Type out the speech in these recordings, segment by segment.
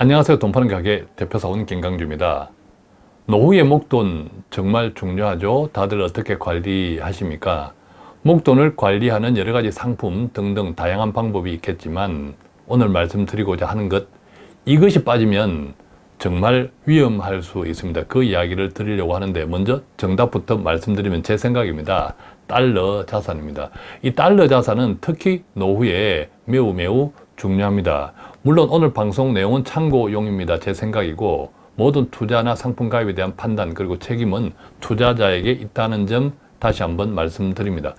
안녕하세요. 돈 파는 가게 대표사원 김강주입니다. 노후의 목돈 정말 중요하죠. 다들 어떻게 관리하십니까? 목돈을 관리하는 여러 가지 상품 등등 다양한 방법이 있겠지만 오늘 말씀드리고자 하는 것 이것이 빠지면 정말 위험할 수 있습니다. 그 이야기를 드리려고 하는데 먼저 정답부터 말씀드리면 제 생각입니다. 달러 자산입니다. 이 달러 자산은 특히 노후에 매우 매우 중요합니다. 물론 오늘 방송 내용은 참고용입니다. 제 생각이고 모든 투자나 상품 가입에 대한 판단 그리고 책임은 투자자에게 있다는 점 다시 한번 말씀드립니다.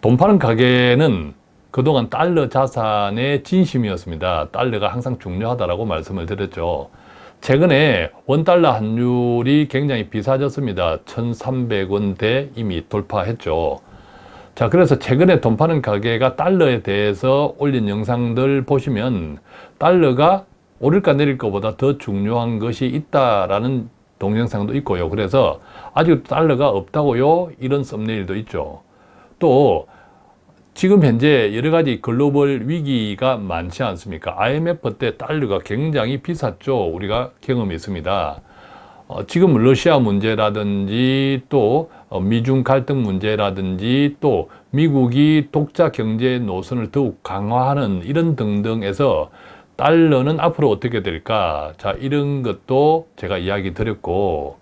돈 파는 가게는 그동안 달러 자산의 진심이었습니다. 달러가 항상 중요하다고 말씀을 드렸죠. 최근에 원달러 환율이 굉장히 비싸졌습니다. 1,300원대 이미 돌파했죠. 자 그래서 최근에 돈 파는 가게가 달러에 대해서 올린 영상들 보시면 달러가 오를까 내릴 것보다 더 중요한 것이 있다라는 동영상도 있고요. 그래서 아직 달러가 없다고요? 이런 썸네일도 있죠. 또 지금 현재 여러 가지 글로벌 위기가 많지 않습니까? IMF 때 달러가 굉장히 비쌌죠. 우리가 경험했습니다. 어, 지금 러시아 문제라든지 또 어, 미중 갈등 문제라든지 또 미국이 독자 경제 노선을 더욱 강화하는 이런 등등에서 달러는 앞으로 어떻게 될까? 자 이런 것도 제가 이야기 드렸고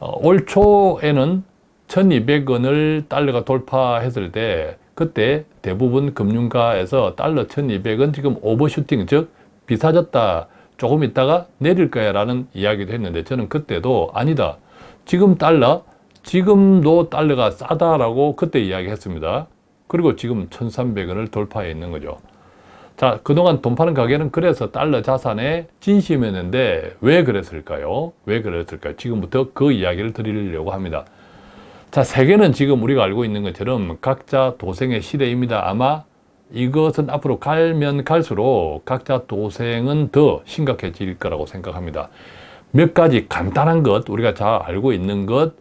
어, 올 초에는 1200원을 달러가 돌파했을 때 그때 대부분 금융가에서 달러 1200원 지금 오버슈팅 즉 비싸졌다 조금 있다가 내릴 거야 라는 이야기도 했는데 저는 그때도 아니다. 지금 달러 지금도 달러가 싸다라고 그때 이야기했습니다 그리고 지금 1300원을 돌파해 있는 거죠 자 그동안 돈 파는 가게는 그래서 달러 자산의 진심이었는데 왜 그랬을까요? 왜 그랬을까요? 지금부터 그 이야기를 드리려고 합니다 자 세계는 지금 우리가 알고 있는 것처럼 각자 도생의 시대입니다 아마 이것은 앞으로 갈면 갈수록 각자 도생은 더 심각해질 거라고 생각합니다. 몇 가지 간단한 것, 우리가 잘 알고 있는 것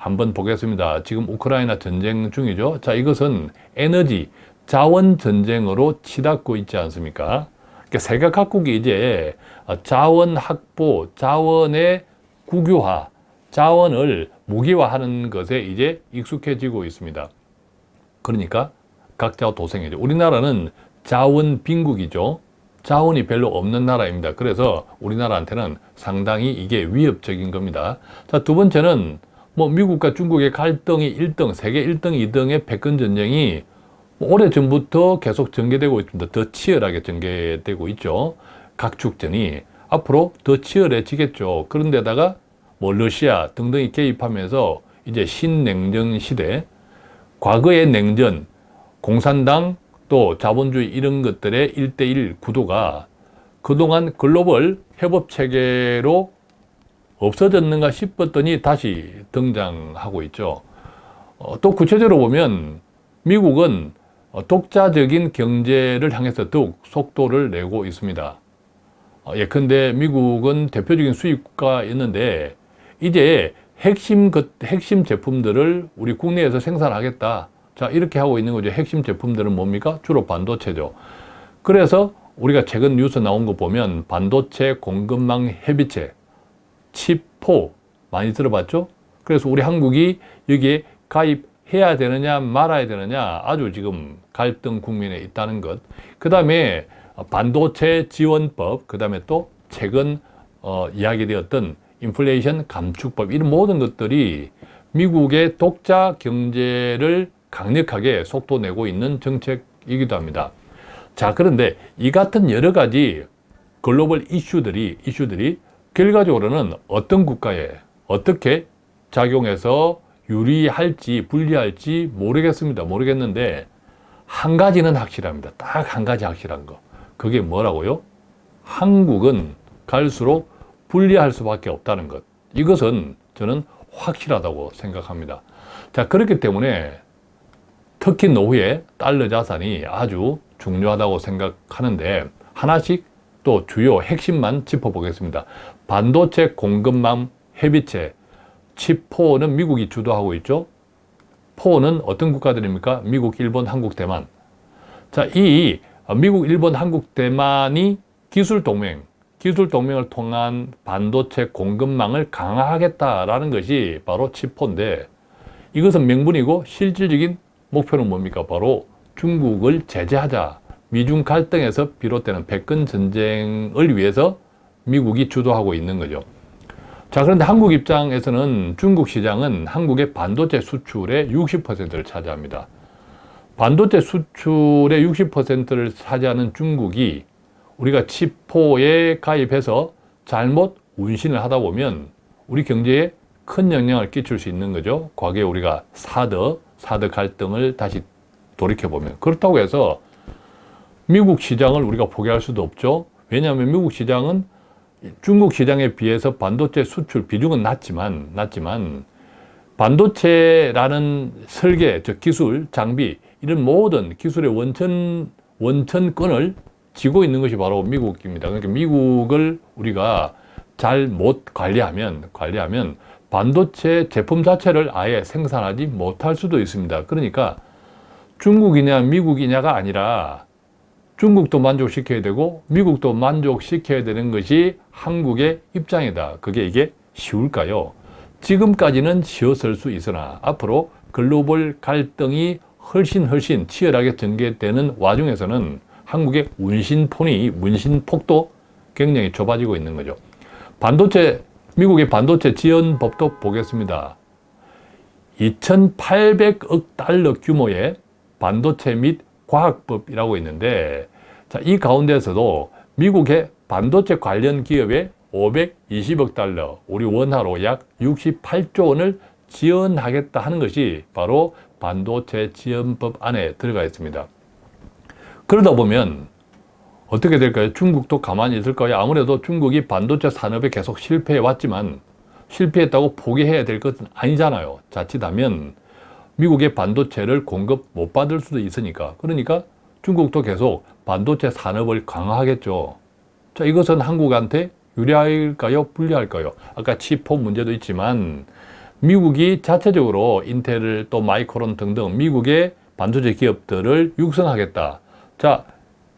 한번 보겠습니다. 지금 우크라이나 전쟁 중이죠. 자, 이것은 에너지, 자원 전쟁으로 치닫고 있지 않습니까? 그러니까 세계 각국이 이제 자원 확보, 자원의 국유화, 자원을 무기화하는 것에 이제 익숙해지고 있습니다. 그러니까 각자 도생이죠. 우리나라는 자원 빈국이죠. 자원이 별로 없는 나라입니다. 그래서 우리나라한테는 상당히 이게 위협적인 겁니다. 자, 두 번째는 뭐 미국과 중국의 갈등이 1등, 세계 1등, 2등의 패권 전쟁이 뭐 오래전부터 계속 전개되고 있습니다. 더 치열하게 전개되고 있죠. 각축전이 앞으로 더 치열해지겠죠. 그런데다가 뭐 러시아 등등이 개입하면서 이제 신냉전 시대, 과거의 냉전, 공산당 또 자본주의 이런 것들의 일대일 구도가 그동안 글로벌 협업체계로 없어졌는가 싶었더니 다시 등장하고 있죠. 어, 또 구체적으로 보면 미국은 독자적인 경제를 향해서 더욱 속도를 내고 있습니다. 어, 예컨대 미국은 대표적인 수입가였는데 이제 핵심, 핵심 제품들을 우리 국내에서 생산하겠다. 자 이렇게 하고 있는 거죠. 핵심 제품들은 뭡니까? 주로 반도체죠. 그래서 우리가 최근 뉴스 나온 거 보면 반도체 공급망 협의체, 칩포 많이 들어봤죠? 그래서 우리 한국이 여기에 가입해야 되느냐 말아야 되느냐 아주 지금 갈등 국면에 있다는 것. 그 다음에 반도체 지원법, 그 다음에 또 최근 어, 이야기되었던 인플레이션 감축법 이런 모든 것들이 미국의 독자 경제를 강력하게 속도 내고 있는 정책이기도 합니다. 자 그런데 이 같은 여러 가지 글로벌 이슈들이 이슈들이 결과적으로는 어떤 국가에 어떻게 작용해서 유리할지 불리할지 모르겠습니다. 모르겠는데 한 가지는 확실합니다. 딱 한 가지 확실한 거. 그게 뭐라고요? 한국은 갈수록 불리할 수밖에 없다는 것. 이것은 저는 확실하다고 생각합니다. 자 그렇기 때문에 특히 노후에 달러 자산이 아주 중요하다고 생각하는데 하나씩 또 주요 핵심만 짚어보겠습니다. 반도체 공급망 협의체 칩4는 미국이 주도하고 있죠. 4는 어떤 국가들입니까? 미국, 일본, 한국, 대만. 자, 이 미국, 일본, 한국, 대만이 기술 동맹, 기술 동맹을 통한 반도체 공급망을 강화하겠다라는 것이 바로 치포인데 이것은 명분이고 실질적인 목표는 뭡니까? 바로 중국을 제재하자. 미중 갈등에서 비롯되는 백근 전쟁을 위해서 미국이 주도하고 있는 거죠. 자, 그런데 한국 입장에서는 중국 시장은 한국의 반도체 수출의 60%를 차지합니다. 반도체 수출의 60%를 차지하는 중국이 우리가 치포에 가입해서 잘못 운신을 하다 보면 우리 경제에 큰 영향을 끼칠 수 있는 거죠. 과거에 우리가 사드, 사드 갈등을 다시 돌이켜보면. 그렇다고 해서 미국 시장을 우리가 포기할 수도 없죠. 왜냐하면 미국 시장은 중국 시장에 비해서 반도체 수출 비중은 낮지만, 낮지만 반도체라는 설계, 즉 기술, 장비 이런 모든 기술의 원천, 원천권을 쥐고 있는 것이 바로 미국입니다. 그러니까 미국을 우리가 잘 못 관리하면, 관리하면 반도체 제품 자체를 아예 생산하지 못할 수도 있습니다. 그러니까 중국이냐 미국이냐가 아니라 중국도 만족시켜야 되고 미국도 만족시켜야 되는 것이 한국의 입장이다. 그게 이게 쉬울까요? 지금까지는 쉬웠을 수 있으나 앞으로 글로벌 갈등이 훨씬 훨씬 치열하게 전개되는 와중에서는 한국의 운신폰이 문신폭도 굉장히 좁아지고 있는 거죠. 반도체 미국의 반도체 지원법도 보겠습니다. 2,800억 달러 규모의 반도체 및 과학법이라고 있는데 자, 이 가운데서도 미국의 반도체 관련 기업에 520억 달러, 우리 원화로 약 68조 원을 지원하겠다 하는 것이 바로 반도체 지원법 안에 들어가 있습니다. 그러다 보면 어떻게 될까요? 중국도 가만히 있을까요? 아무래도 중국이 반도체 산업에 계속 실패해 왔지만 실패했다고 포기해야 될 것은 아니잖아요. 자칫하면 미국의 반도체를 공급 못 받을 수도 있으니까. 그러니까 중국도 계속 반도체 산업을 강화하겠죠. 자, 이것은 한국한테 유리할까요? 불리할까요? 아까 치포 문제도 있지만 미국이 자체적으로 인텔 또 마이크론 등등 미국의 반도체 기업들을 육성하겠다. 자,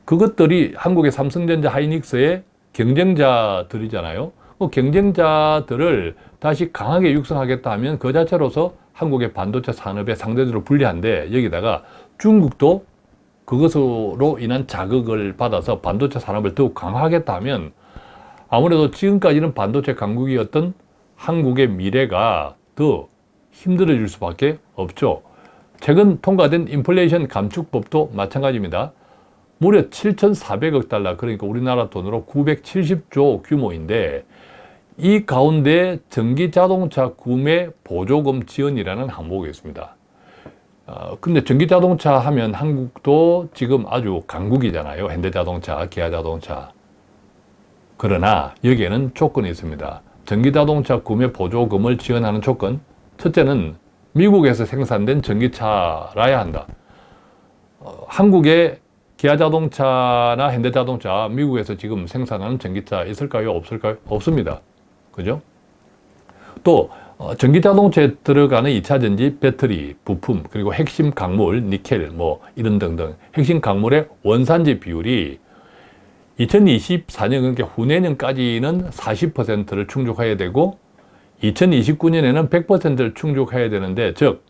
그것들이 한국의 삼성전자 하이닉스의 경쟁자들이잖아요. 그 경쟁자들을 다시 강하게 육성하겠다 하면 그 자체로서 한국의 반도체 산업의 상대적으로 불리한데 여기다가 중국도 그것으로 인한 자극을 받아서 반도체 산업을 더욱 강화하겠다 하면 아무래도 지금까지는 반도체 강국이었던 한국의 미래가 더 힘들어질 수밖에 없죠. 최근 통과된 인플레이션 감축법도 마찬가지입니다. 무려 7,400억 달러, 그러니까 우리나라 돈으로 970조 규모인데 이 가운데 전기자동차 구매 보조금 지원이라는 항목이 있습니다. 어, 근데 전기자동차 하면 한국도 지금 아주 강국이잖아요. 현대자동차, 기아자동차. 그러나 여기에는 조건이 있습니다. 전기자동차 구매 보조금을 지원하는 조건 첫째는 미국에서 생산된 전기차라야 한다. 어, 한국의 기아자동차나 현대자동차 미국에서 지금 생산하는 전기차 있을까요? 없을까요? 없습니다. 그죠? 또 어, 전기자동차에 들어가는 2차 전지 배터리, 부품, 그리고 핵심 강물, 니켈, 뭐 이런 등등 핵심 강물의 원산지 비율이 2024년 그러니까 후내년까지는 40%를 충족해야 되고 2029년에는 100%를 충족해야 되는데 즉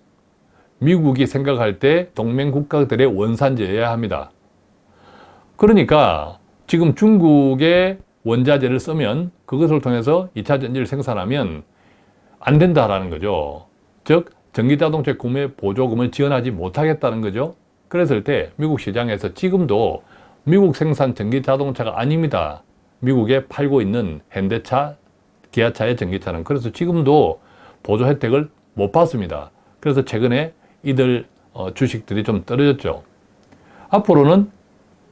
미국이 생각할 때 동맹 국가들의 원산지여야 합니다. 그러니까 지금 중국의 원자재를 쓰면 그것을 통해서 2차 전지를 생산하면 안 된다라는 거죠. 즉 전기자동차 구매 보조금을 지원하지 못하겠다는 거죠. 그랬을 때 미국 시장에서 지금도 미국 생산 전기자동차가 아닙니다. 미국에 팔고 있는 현대차, 기아차의 전기차는 그래서 지금도 보조 혜택을 못 받습니다. 그래서 최근에 이들 어, 주식들이 좀 떨어졌죠. 앞으로는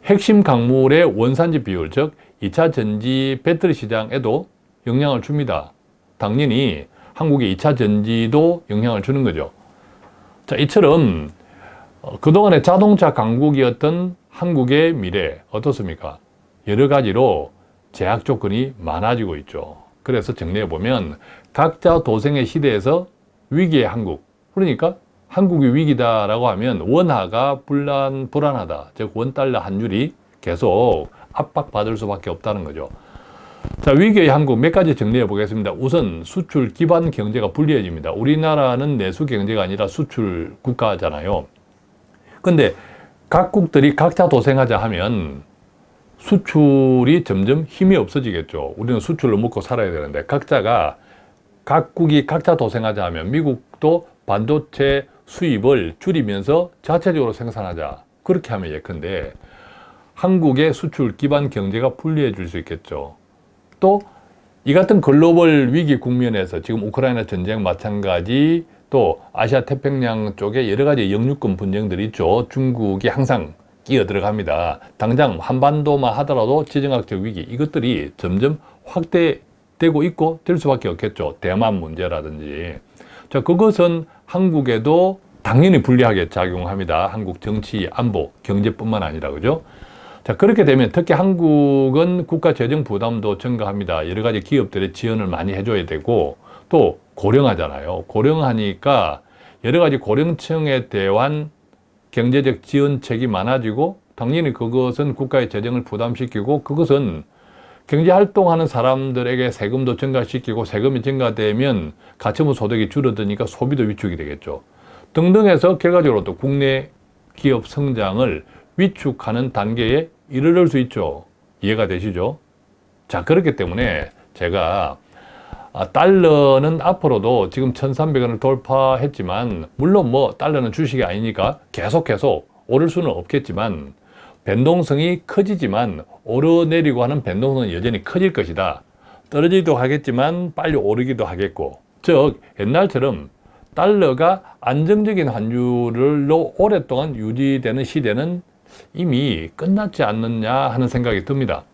핵심 강물의 원산지 비율, 즉 2차 전지 배터리 시장에도 영향을 줍니다. 당연히 한국의 2차 전지도 영향을 주는 거죠. 자, 이처럼 어, 그동안의 자동차 강국이었던 한국의 미래 어떻습니까? 여러 가지로 제약 조건이 많아지고 있죠. 그래서 정리해 보면 각자 도생의 시대에서 위기의 한국 그러니까 한국이 위기다라고 하면 원화가 불안, 불안하다 즉 원달러 환율이 계속 압박받을 수밖에 없다는 거죠. 자, 위기의 한국 몇 가지 정리해 보겠습니다. 우선 수출 기반 경제가 불리해집니다. 우리나라는 내수 경제가 아니라 수출 국가잖아요. 근데 각국들이 각자 도생하자 하면 수출이 점점 힘이 없어지겠죠. 우리는 수출로 먹고 살아야 되는데 각자가 각국이 각자 도생하자 하면 미국도 반도체 수입을 줄이면서 자체적으로 생산하자. 그렇게 하면 예컨대 한국의 수출 기반 경제가 불리해질 수 있겠죠. 또 이 같은 글로벌 위기 국면에서 지금 우크라이나 전쟁 마찬가지 또 아시아 태평양 쪽에 여러 가지 영유권 분쟁들이 있죠. 중국이 항상 끼어 들어갑니다. 당장 한반도만 하더라도 지정학적 위기 이것들이 점점 확대되고 있고 될 수밖에 없겠죠. 대만 문제라든지. 자, 그것은 한국에도 당연히 불리하게 작용합니다. 한국 정치, 안보, 경제뿐만 아니라 그죠? 자, 그렇게 되면 특히 한국은 국가 재정 부담도 증가합니다. 여러 가지 기업들의 지원을 많이 해줘야 되고 또 고령하잖아요. 고령하니까 여러 가지 고령층에 대한 경제적 지원책이 많아지고 당연히 그것은 국가의 재정을 부담시키고 그것은 경제활동하는 사람들에게 세금도 증가시키고 세금이 증가되면 가처분 소득이 줄어드니까 소비도 위축이 되겠죠. 등등해서 결과적으로 또 국내 기업 성장을 위축하는 단계에 이르를 수 있죠. 이해가 되시죠? 자, 그렇기 때문에 제가 아, 달러는 앞으로도 지금 1,300원을 돌파했지만 물론 뭐 달러는 주식이 아니니까 계속 계속 오를 수는 없겠지만 변동성이 커지지만 오르내리고 하는 변동성은 여전히 커질 것이다. 떨어지기도 하겠지만 빨리 오르기도 하겠고 즉 옛날처럼 달러가 안정적인 환율로 오랫동안 유지되는 시대는 이미 끝났지 않느냐 하는 생각이 듭니다.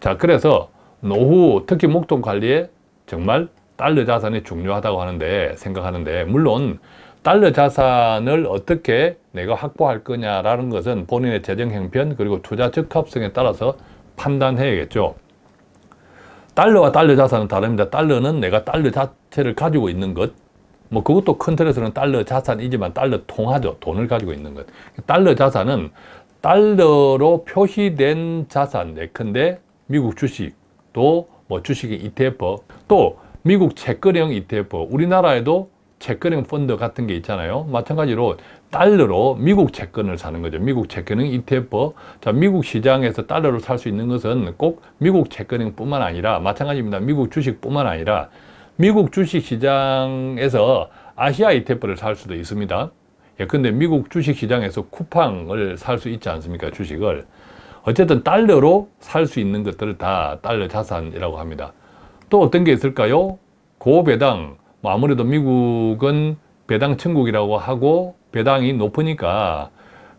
자, 그래서 노후, 특히 목돈 관리에 정말 달러 자산이 중요하다고 하는데 생각하는데 물론 달러 자산을 어떻게 내가 확보할 거냐라는 것은 본인의 재정 형편 그리고 투자 적합성에 따라서 판단해야겠죠. 달러와 달러 자산은 다릅니다. 달러는 내가 달러 자체를 가지고 있는 것, 뭐 그것도 큰 틀에서는 달러 자산이지만 달러 통하죠. 돈을 가지고 있는 것. 달러 자산은 달러로 표시된 자산, 예컨대 미국 주식, 또뭐 주식의 ETF, 또 미국 채권형 ETF, 우리나라에도 채권형 펀드 같은 게 있잖아요. 마찬가지로 달러로 미국 채권을 사는 거죠. 미국 채권형 ETF. 자, 미국 시장에서 달러로 살 수 있는 것은 꼭 미국 채권형 뿐만 아니라 마찬가지입니다. 미국 주식 뿐만 아니라 미국 주식 시장에서 아시아 ETF를 살 수도 있습니다. 예컨대 미국 주식 시장에서 쿠팡을 살 수 있지 않습니까? 주식을. 어쨌든 달러로 살 수 있는 것들을 다 달러 자산이라고 합니다. 또 어떤 게 있을까요? 고배당, 뭐 아무래도 미국은 배당 천국이라고 하고 배당이 높으니까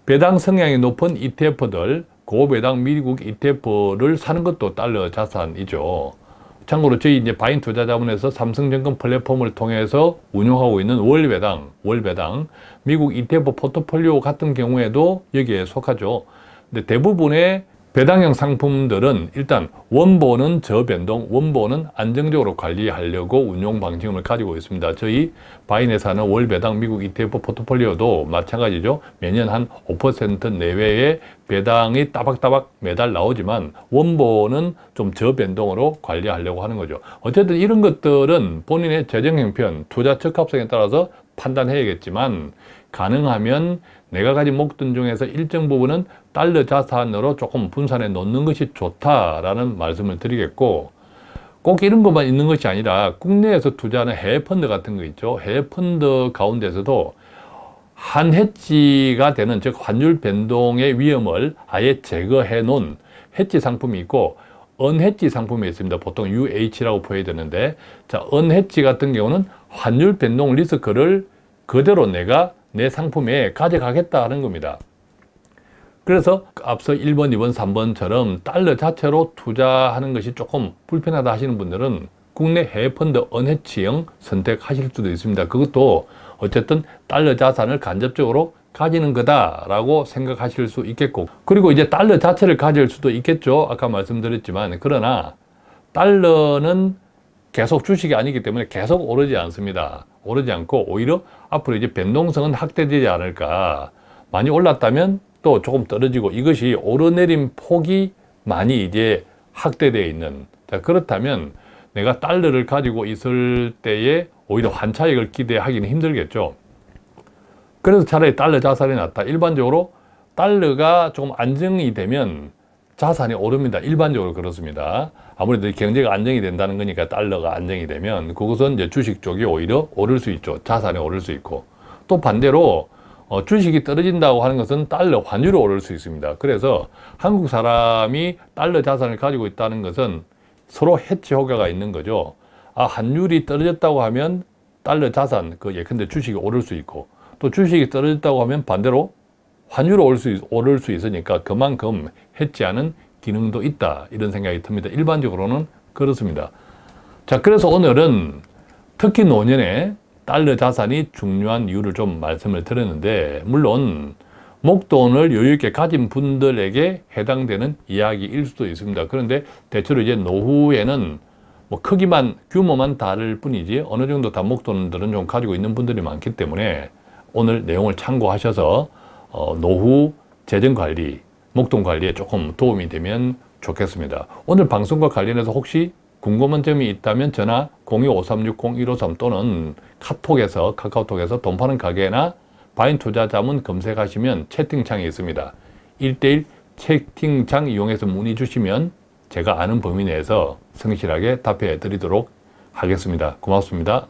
배당 성향이 높은 ETF들, 고배당 미국 ETF를 사는 것도 달러 자산이죠. 참고로 저희 이제 바인 투자자문에서 삼성증권 플랫폼을 통해서 운영하고 있는 월배당, 월배당, 미국 ETF 포트폴리오 같은 경우에도 여기에 속하죠. 근데 대부분의 배당형 상품들은 일단 원본은 저변동, 원본은 안정적으로 관리하려고 운용 방침을 가지고 있습니다. 저희 바인에사는 월배당 미국 ETF 포트폴리오도 마찬가지죠. 매년 한 5% 내외의 배당이 따박따박 매달 나오지만 원본은 좀 저변동으로 관리하려고 하는 거죠. 어쨌든 이런 것들은 본인의 재정 형편, 투자 적합성에 따라서 판단해야겠지만 가능하면 내가 가진 목돈 중에서 일정 부분은 달러 자산으로 조금 분산해 놓는 것이 좋다라는 말씀을 드리겠고 꼭 이런 것만 있는 것이 아니라 국내에서 투자하는 해외 펀드 같은 거 있죠. 해외 펀드 가운데서도 한 해지가 되는 즉 환율 변동의 위험을 아예 제거해 놓은 해지 상품이 있고 언해지 상품이 있습니다. 보통 UH라고 보여야 자, 언해지 같은 경우는 환율 변동 리스크를 그대로 내가 내 상품에 가져가겠다는 겁니다. 그래서 앞서 1번, 2번, 3번처럼 달러 자체로 투자하는 것이 조금 불편하다 하시는 분들은 국내 해외 펀드 언해치형 선택하실 수도 있습니다. 그것도 어쨌든 달러 자산을 간접적으로 가지는 거다라고 생각하실 수 있겠고 그리고 이제 달러 자체를 가질 수도 있겠죠. 아까 말씀드렸지만 그러나 달러는 계속 주식이 아니기 때문에 계속 오르지 않습니다. 오르지 않고 오히려 앞으로 이제 변동성은 확대되지 않을까. 많이 올랐다면 또 조금 떨어지고 이것이 오르내림 폭이 많이 이제 확대되어 있는 자, 그렇다면 내가 달러를 가지고 있을 때에 오히려 환차익을 기대하기는 힘들겠죠. 그래서 차라리 달러 자산이 낫다. 일반적으로 달러가 조금 안정이 되면 자산이 오릅니다. 일반적으로 그렇습니다. 아무래도 경제가 안정이 된다는 거니까 달러가 안정이 되면 그것은 이제 주식 쪽이 오히려 오를 수 있죠. 자산이 오를 수 있고 또 반대로 어, 주식이 떨어진다고 하는 것은 달러 환율이 오를 수 있습니다. 그래서 한국 사람이 달러 자산을 가지고 있다는 것은 서로 해치 효과가 있는 거죠. 아, 환율이 떨어졌다고 하면 달러 자산, 그 예컨대 주식이 오를 수 있고 또 주식이 떨어졌다고 하면 반대로 환율이 오를 수, 있, 오를 수 있으니까 그만큼 해치하는 기능도 있다. 이런 생각이 듭니다. 일반적으로는 그렇습니다. 자, 그래서 오늘은 특히 노년에 달러 자산이 중요한 이유를 좀 말씀을 드렸는데 물론 목돈을 여유있게 가진 분들에게 해당되는 이야기일 수도 있습니다. 그런데 대체로 이제 노후에는 뭐 크기만 규모만 다를 뿐이지 어느 정도 다 목돈들은 좀 가지고 있는 분들이 많기 때문에 오늘 내용을 참고하셔서 어, 노후 재정 관리, 목돈 관리에 조금 도움이 되면 좋겠습니다. 오늘 방송과 관련해서 혹시 궁금한 점이 있다면 전화 02-5360-153 또는 카톡에서 카카오톡에서 돈 파는 가게나 바인 투자 자문 검색하시면 채팅창이 있습니다. 1대1 채팅창 이용해서 문의 주시면 제가 아는 범위 내에서 성실하게 답해 드리도록 하겠습니다. 고맙습니다.